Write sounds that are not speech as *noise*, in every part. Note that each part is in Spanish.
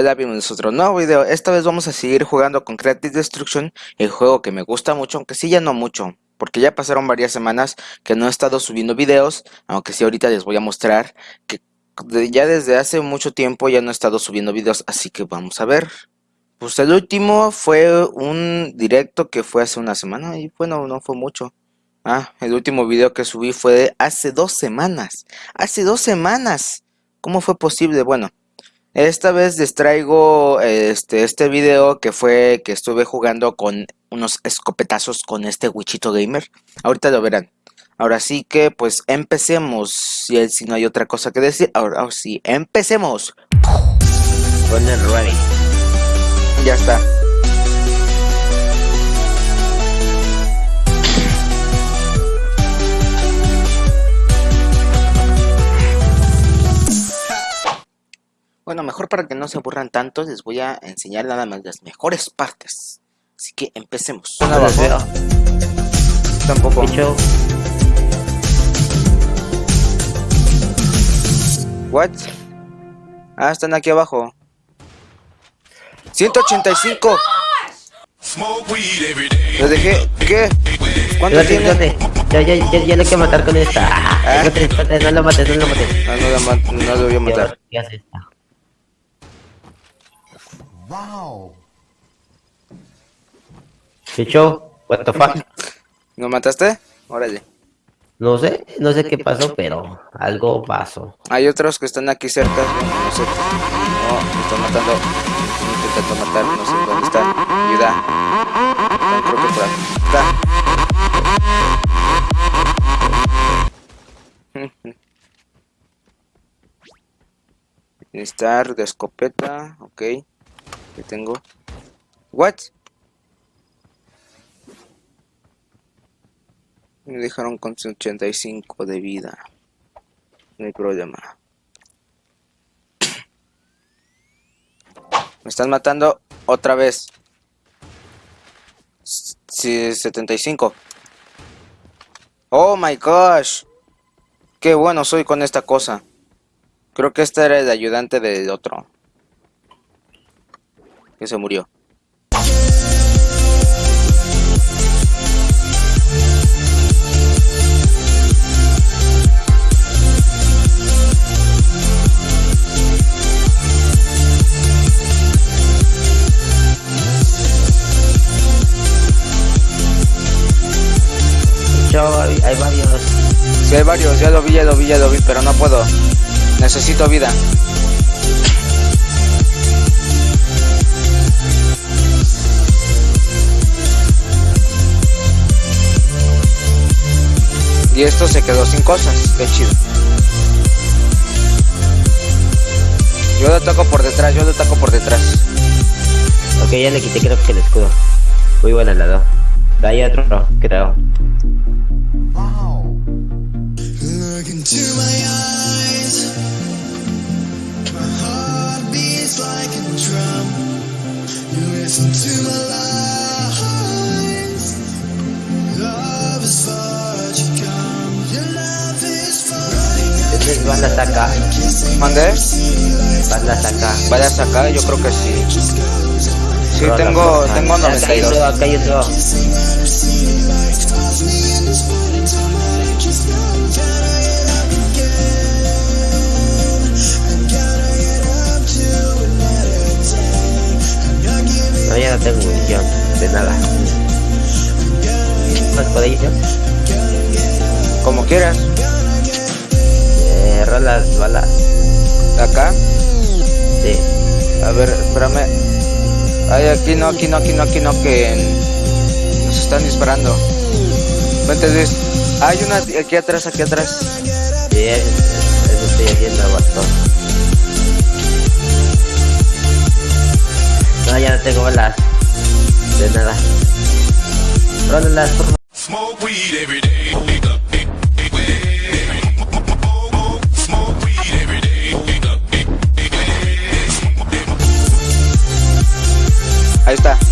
Hola, bienvenidos a otro nuevo video. Esta vez vamos a seguir jugando con Creative Destruction, el juego que me gusta mucho, aunque sí ya no mucho, porque ya pasaron varias semanas que no he estado subiendo videos, aunque sí ahorita les voy a mostrar que ya desde hace mucho tiempo ya no he estado subiendo videos, así que vamos a ver. Pues el último fue un directo que fue hace una semana y bueno, no fue mucho. Ah, el último video que subí fue hace dos semanas. Hace dos semanas. ¿Cómo fue posible? Bueno, esta vez les traigo este, este video que fue que estuve jugando con unos escopetazos con este Wichito Gamer. Ahorita lo verán. Ahora sí que pues empecemos. Si, si no hay otra cosa que decir. Ahora sí, empecemos. ready. Ya está. Bueno, mejor para que no se aburran tanto, les voy a enseñar nada más las mejores partes. Así que empecemos. No los veo. Tampoco. What? Ah, están aquí abajo. 185. Lo dejé. ¿Qué? ¿Cuánto tiene? ya, ya, ya le hay que matar con esta. Ah. No lo mates, no lo mates. No, no, lo no lo voy a matar. ¿Qué hace esta? Bicho, what the fuck? ¿No mataste? Órale. No sé, no sé qué pasó, pero algo pasó. Hay otros que están aquí cerca. no sé. No, me están matando. Están intentando matar. No sé dónde están. Ayuda. Están, creo que por aquí. Está. *laughs* Necesitar de escopeta. Ok. ¿Qué tengo? What? Me dejaron con 85 de vida. No hay problema. *coughs* Me están matando otra vez. Sí, 75. Oh my gosh. Qué bueno soy con esta cosa. Creo que este era el ayudante del otro. Que se murió. Hay, varios. Sí, hay varios, ya lo vi, ya lo vi, ya lo vi, pero no puedo. Necesito vida. Y esto se quedó sin cosas, qué chido. Yo lo toco por detrás, yo lo toco por detrás. Ok, ya le quité creo que el escudo. Muy buena lado. De ahí otro, creo. Banda saca. ¿Mandé? Banda saca. ¿Vaya a sacar? Yo creo que sí. Sí, Rola, tengo, tengo Acá hay otro, 92. acá otro. No, ya no tengo munición. De nada. ¿Más yo? Como quieras. Rolas, balas. Acá. Sí. A ver, espérame. Ay, aquí no, aquí no, aquí no, aquí no, que nos están disparando. Vente, Luis. Hay una aquí atrás, aquí atrás. Sí, eso, estoy haciendo bastón. No, ya no tengo balas. De nada. Rólalas, por favor. Ahí está.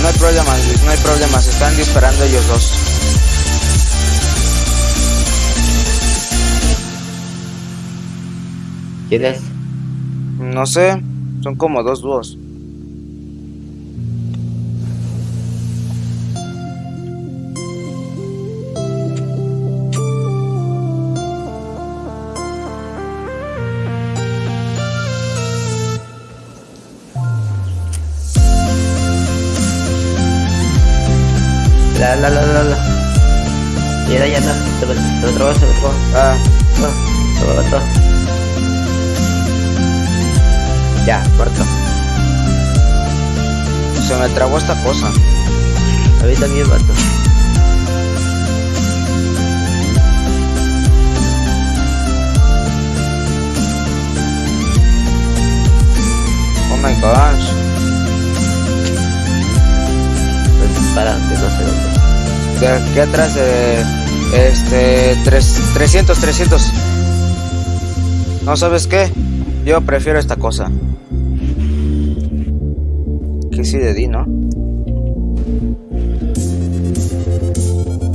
No hay problema, Luis, no hay problema. Se están disparando ellos dos. ¿Quién es? No sé, son como dos dúos. La, la, la, la, la. Ya, ya, no. Se me, se trabó, se me trabó. Ah, No, se me mató. Ya, muerto. se me trabó esta cosa. A mí también mató. Oh my gosh. Aquí atrás de... Este... Tres, 300, 300. ¿No sabes qué? Yo prefiero esta cosa. Que sí de di, ¿no?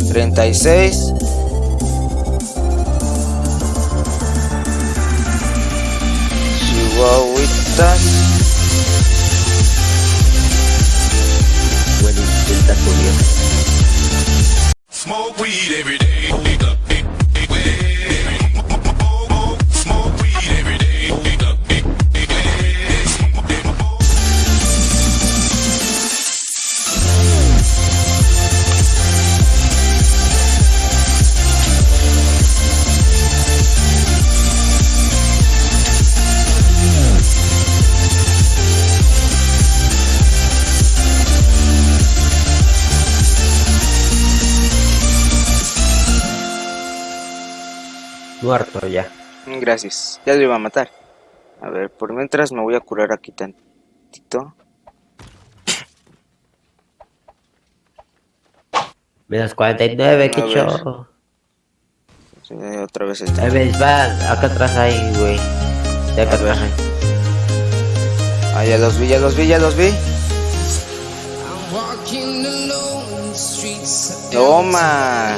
36. Chihuahuitas. Bueno, intenta. Smoke weed every day. Muerto ya. Gracias. Ya lo iba a matar. A ver, por mientras me voy a curar aquí tantito. Menos 49, qué A ver. show. Sí, otra vez está. Ahí ves, va, acá atrás hay, güey. Ya acá atrás hay. Ah, ya los vi, ya los vi, ya los vi. Toma.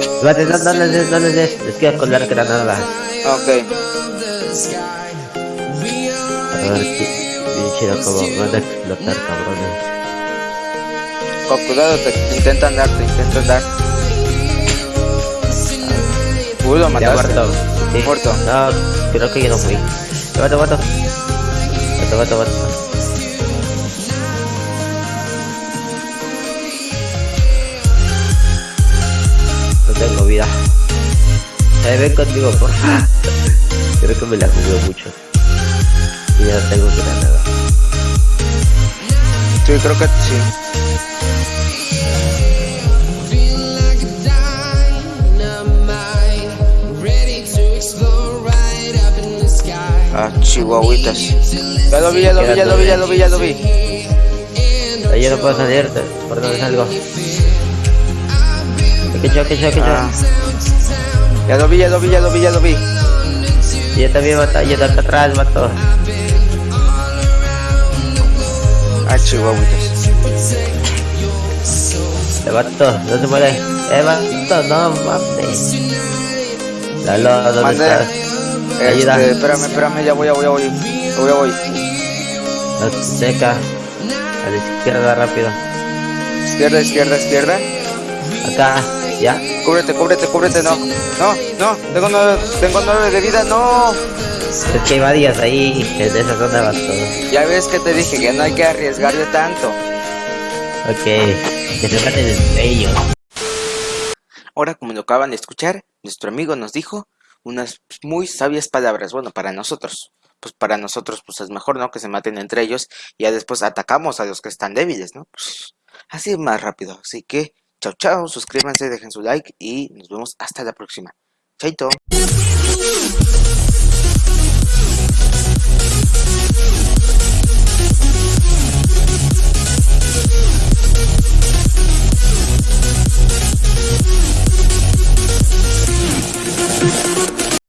Espérate, no, no les des, no les des. Les quiero colar granadas. Ok. A ver, bien chido como van a explotar, cabrones. Con cuidado, te intentan dar, te intentan dar. Uy, lo Ya mataste. muerto. Sí. Muerto. No, creo que yo no fui. Mato, mato. Mato, mato, mato. Vida. Eh, ven conmigo, por favor. Creo que me la jugué mucho. Y ya no tengo granada. Sí, creo que sí. Ah, chihuahuitas. Ya lo vi, ya lo vi, ya lo vi, ya lo vi, ya lo vi. Ahí yo no puedo salir, ¿por dónde salgo? Que yo, que yo, que yo. Ah. Ya lo vi, ya lo vi, ya lo vi, ya lo vi. Y yo también mato, yo acá atrás mato. Ah, chihuahuitas. Te mato, no se muere. Eh, mato, no mames. Lalo, ¿dónde Mandé. estás? Ayuda. Este, espérame, espérame, ya voy, ya voy, ya voy. Ya voy, ya voy. No. A la izquierda, rápido. Izquierda, izquierda, izquierda. Acá, ¿ya? Cúbrete, cúbrete, cúbrete, no. No, no, tengo nueve, tengo nueve de vida, no. Es que hay varias ahí, en esa zona vas todo. Ya ves que te dije que no hay que arriesgarle tanto. Ok, que se maten entre ellos. Ahora, como lo acaban de escuchar, nuestro amigo nos dijo unas muy sabias palabras. Bueno, para nosotros. Pues para nosotros, pues es mejor, ¿no? Que se maten entre ellos y ya después atacamos a los que están débiles, ¿no? Pues, así es más rápido. Así que, Chao, chao, suscríbanse, dejen su like y nos vemos hasta la próxima. Chaito.